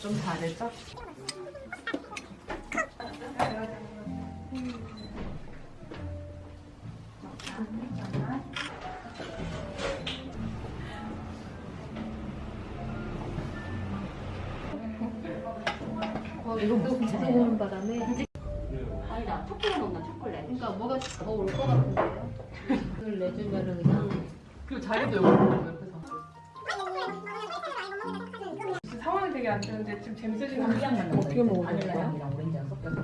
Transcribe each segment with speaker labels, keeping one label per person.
Speaker 1: 좀 다르죠?
Speaker 2: 이거 무슨
Speaker 3: 보는 바람에
Speaker 2: 아니다 초콜릿 먹나 초콜릿
Speaker 3: 그러니까 뭐가 더 올 것 같은데요? 이걸 내주면은 그냥
Speaker 1: 그리고 자리도 여기 옆에서 상황이 되게 안 좋은데 지금 재밌어지는 거
Speaker 3: 어떻게 먹어야 될까요?
Speaker 2: 바닐라향이랑 오렌지랑 섞여서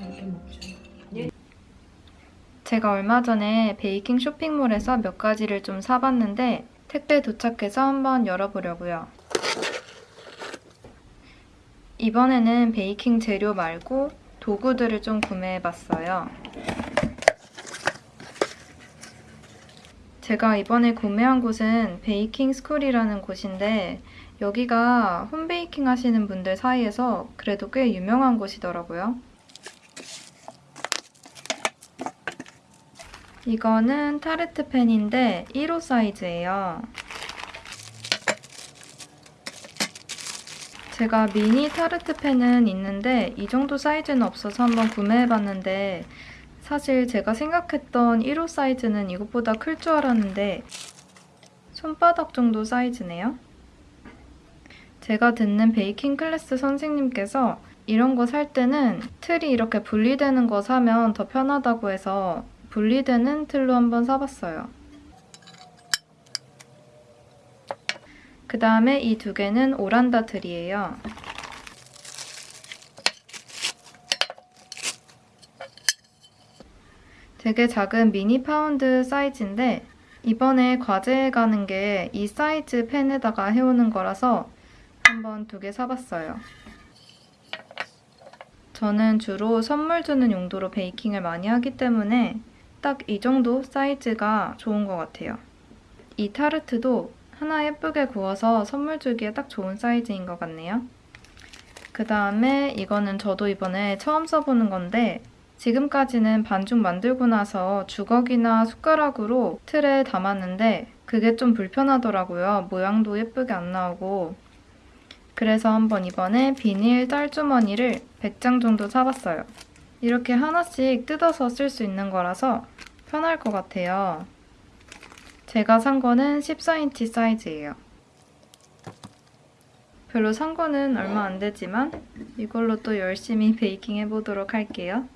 Speaker 3: 이렇게 먹죠.
Speaker 4: 제가 얼마 전에 베이킹 쇼핑몰에서 몇 가지를 좀 사봤는데 택배 도착해서 한번 열어보려고요. 이번에는 베이킹 재료 말고 도구들을 좀 구매해봤어요. 제가 이번에 구매한 곳은 베이킹 스쿨이라는 곳인데 여기가 홈베이킹 하시는 분들 사이에서 그래도 꽤 유명한 곳이더라고요. 이거는 타르트 팬인데 1호 사이즈예요. 제가 미니 타르트 팬은 있는데 이 정도 사이즈는 없어서 한번 구매해봤는데 사실 제가 생각했던 1호 사이즈는 이것보다 클 줄 알았는데 손바닥 정도 사이즈네요. 제가 듣는 베이킹 클래스 선생님께서 이런 거 살 때는 틀이 이렇게 분리되는 거 사면 더 편하다고 해서 분리되는 틀로 한번 사봤어요. 그 다음에 이 두 개는 오란다 틀이에요. 되게 작은 미니 파운드 사이즈인데 이번에 과제해 가는 게 이 사이즈 팬에다가 해오는 거라서 한번 두 개 사봤어요. 저는 주로 선물 주는 용도로 베이킹을 많이 하기 때문에 딱 이 정도 사이즈가 좋은 것 같아요. 이 타르트도 하나 예쁘게 구워서 선물 주기에 딱 좋은 사이즈인 것 같네요. 그 다음에 이거는 저도 이번에 처음 써보는 건데 지금까지는 반죽 만들고 나서 주걱이나 숟가락으로 틀에 담았는데 그게 좀 불편하더라고요. 모양도 예쁘게 안 나오고 그래서 한번 이번에 비닐 짤주머니를 100장 정도 사봤어요. 이렇게 하나씩 뜯어서 쓸 수 있는 거라서 편할 것 같아요. 제가 산 거는 14인치 사이즈예요. 별로 산 거는 얼마 안 되지만 이걸로 또 열심히 베이킹 해보도록 할게요.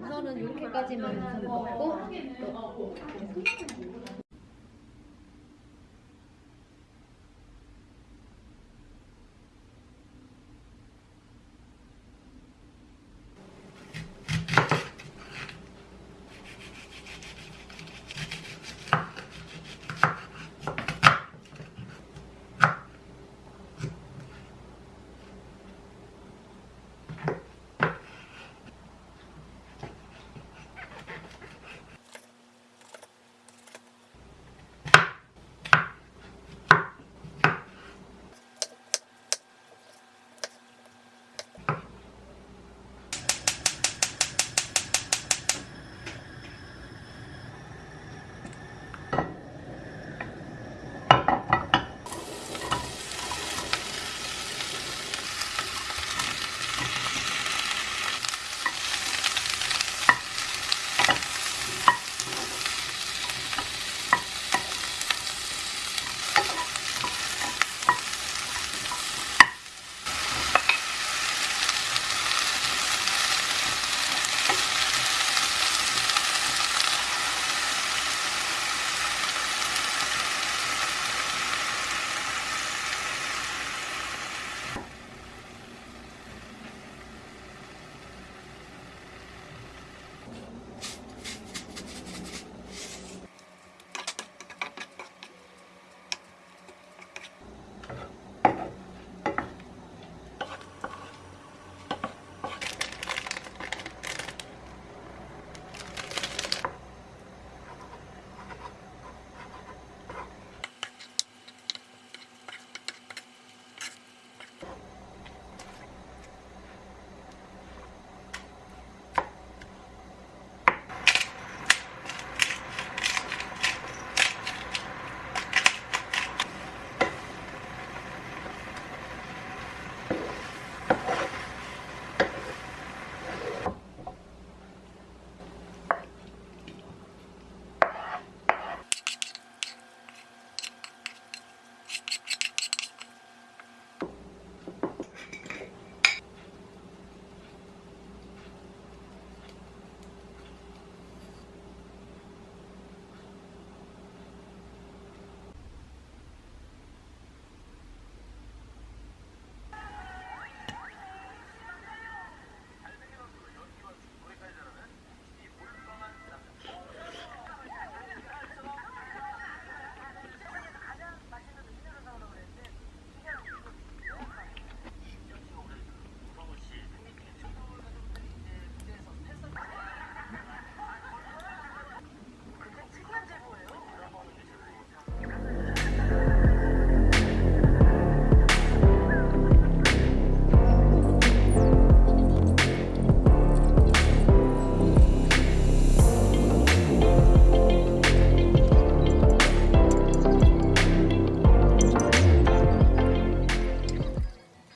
Speaker 3: 우선은 이렇게까지만 먹고 또